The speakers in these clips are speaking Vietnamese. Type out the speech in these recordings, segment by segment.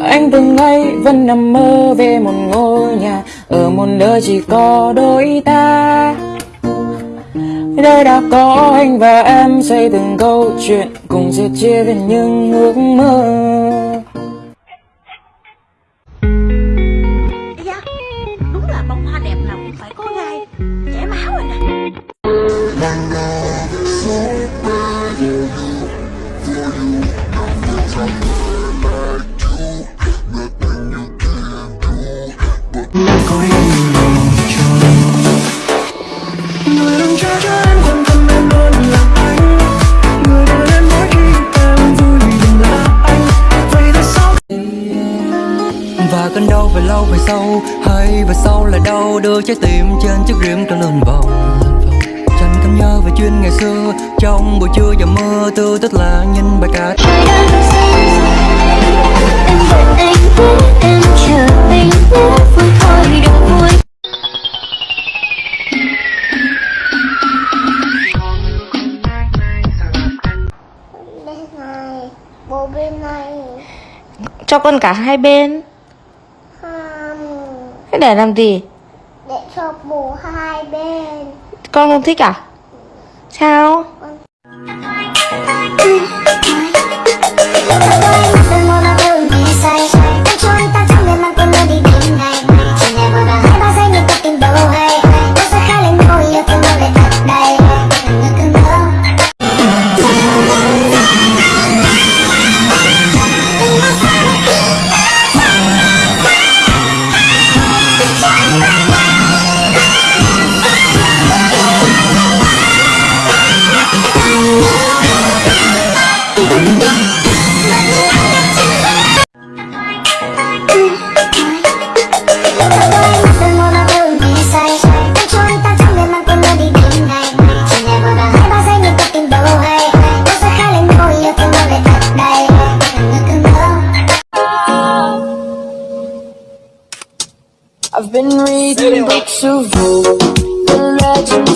Anh từng ngày vẫn nằm mơ về một ngôi nhà, Ở một nơi chỉ có đôi ta. Đây đã có anh và em, xây từng câu chuyện Cùng sẽ chia về những ước mơ. và cơn đau về lâu về sau, hay về sau là đau, đưa trái tim trên chiếc riêng trong lần vòng. Chẳng cảm nhớ về chuyện ngày xưa, trong buổi trưa và mưa, tư tức là nhìn bài ca. cho con cả hai bên. Không. Thế để làm gì? Để cho bố hai bên. Con không thích à? Sao? been reading books of old, the legends.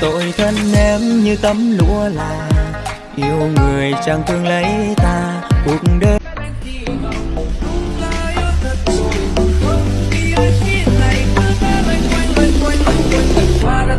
Tội thân em như tấm lúa là Yêu người chẳng thương lấy ta, Cuộc đời Qua đất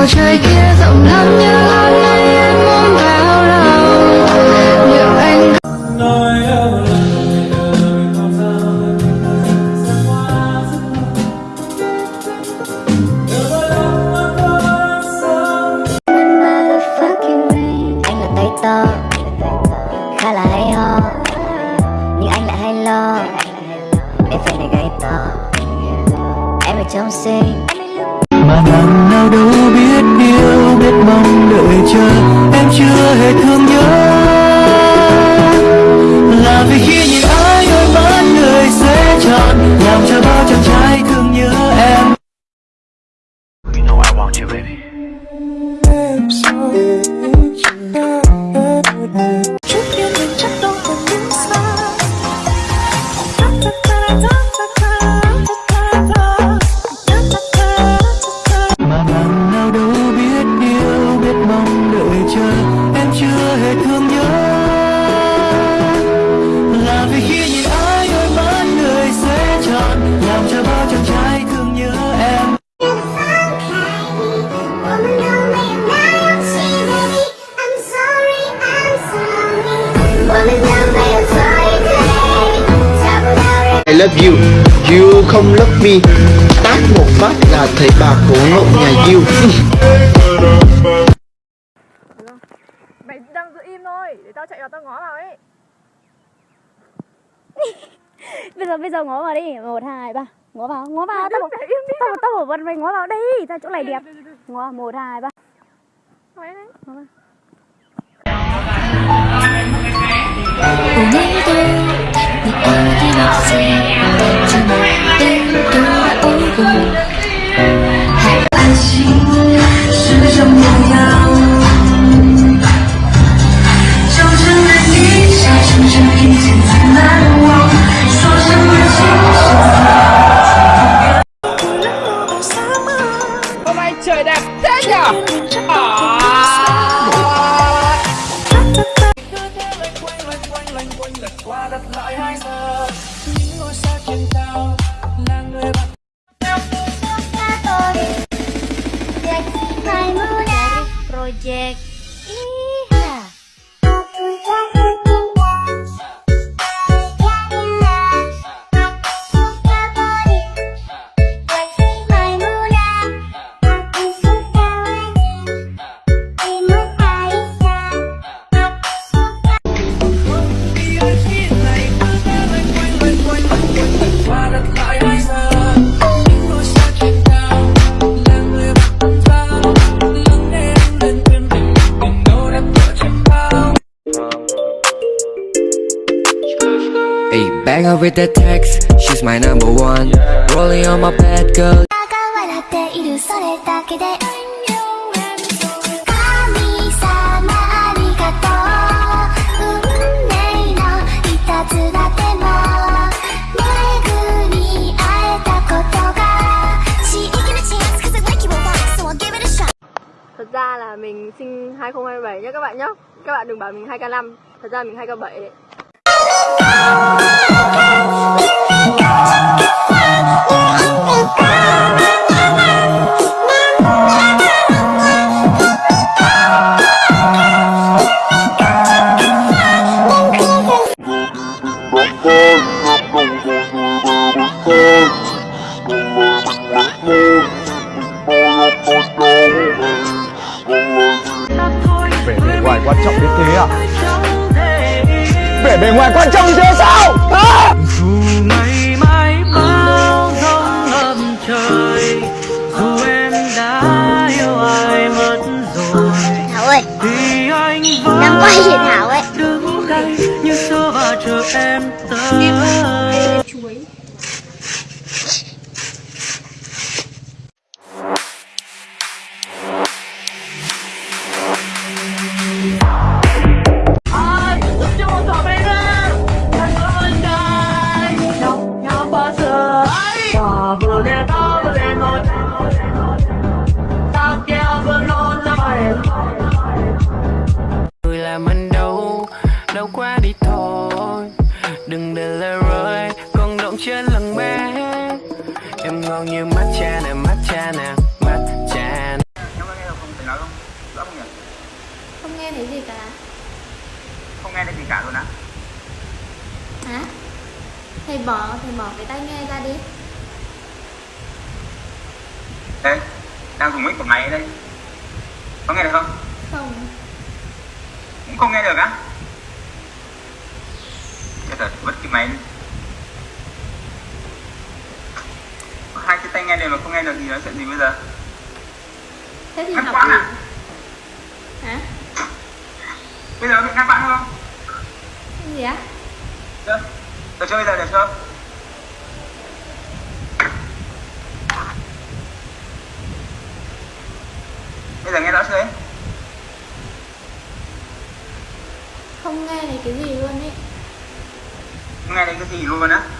我这。love you. You không love me. Tát một phát là thấy bà khổ ngộ nhà you. Mày đang giữ im thôi Để tao chạy vào tao ngó vào ấy. Bây giờ bây giờ ngó vào đi. 1, 2, 3 Ngó vào, ngó vào. Tao bảo, tao, tao bảo bật mày ngó vào đi ra chỗ này đẹp. Ngó vào. 1, 2, 3 Ngó vào. project. Eee! Ayy, bang her with the text, she's my number one. Rolling on my bed, girl. Thật ra là mình sinh 2027 nhá các bạn nhá. Các bạn đừng bảo mình 2K5 Thật ra mình 2K7 đấy Vẻ bề ngoài quan trọng đến thế à? Vẻ bề ngoài quan trọng như thế sao? À! Không nghe thấy gì cả Không nghe thấy gì cả luôn á Hả? Thầy bỏ, thầy bỏ cái tai nghe ra đi Đây, đang dùng mic của mày đây Có nghe được không? Không Cũng không nghe được á Chết rồi, vứt cái máy đi Hai cái tay nghe đều mà không nghe được thì nói chuyện gì bây giờ? Thế thì Ngắt học gì? à? Hả? Bây giờ bị ngắt quãng không? Cái gì á? Được, được chưa bây giờ, được chưa? bây giờ nghe rõ chưa ấy Không nghe thấy cái gì luôn ấy không nghe thấy cái gì luôn á